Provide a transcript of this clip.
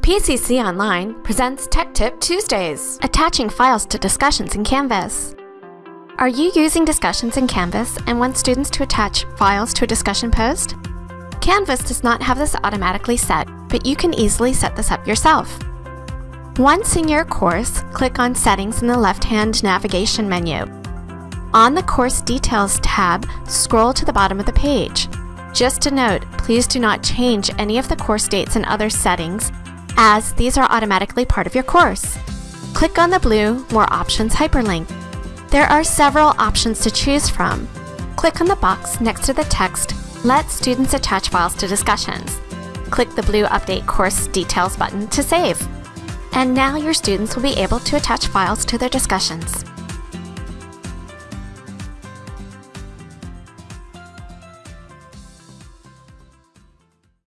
PCC Online presents Tech Tip Tuesdays, attaching files to discussions in Canvas. Are you using discussions in Canvas and want students to attach files to a discussion post? Canvas does not have this automatically set, but you can easily set this up yourself. Once in your course, click on Settings in the left-hand navigation menu. On the Course Details tab, scroll to the bottom of the page. Just a note, please do not change any of the course dates and other settings, as these are automatically part of your course. Click on the blue More Options hyperlink. There are several options to choose from. Click on the box next to the text Let students attach files to discussions. Click the blue Update Course Details button to save. And now your students will be able to attach files to their discussions.